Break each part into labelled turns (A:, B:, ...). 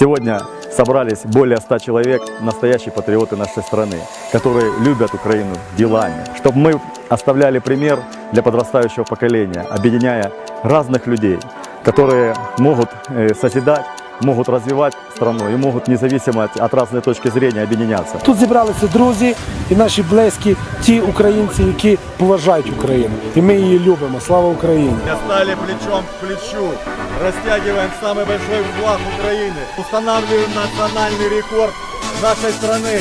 A: Сегодня собрались более 100 человек, настоящие патриоты нашей страны, которые любят Украину делами. Чтобы мы оставляли пример для подрастающего поколения, объединяя разных людей, которые могут э, созидать, могут развивать страну и могут независимо от, от разной точки зрения объединяться.
B: Тут зібралися друзі і наші близькі, ті українці, які поважають Україну. І ми її любимо. Слава Україні!
C: Стали плечом к плечу. Растягиваем самый большой флаг Украины. Устанавливаем национальный рекорд нашей страны.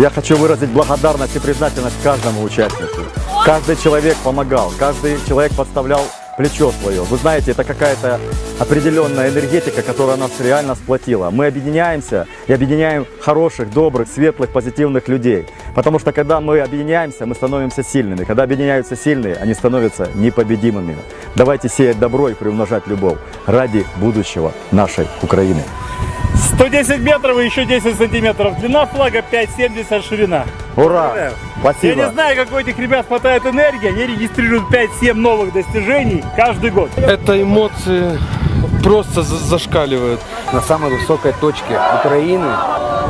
A: Я хочу выразить благодарность и признательность каждому участнику. Каждый человек помогал, каждый человек подставлял плечо свое. Вы знаете, это какая-то определенная энергетика, которая нас реально сплотила. Мы объединяемся и объединяем хороших, добрых, светлых, позитивных людей. Потому что когда мы объединяемся, мы становимся сильными. Когда объединяются сильные, они становятся непобедимыми. Давайте сеять добро и приумножать любовь ради будущего нашей Украины.
D: 110 метров и еще 10 сантиметров. Длина флага 5,70 ширина.
A: Ура!
D: Я
A: Спасибо!
D: не знаю, как у этих ребят хватает энергии. Они регистрируют 5-7 новых достижений каждый год.
E: Это эмоции просто за- зашкаливают.
F: на самой высокой точке Украины.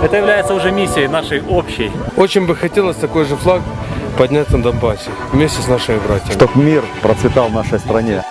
D: Это является уже миссией нашей общей.
E: Очень бы хотелось такой же флаг поднять на Донбассе вместе с нашими братьями.
A: Чтобы мир процветал в нашей стране.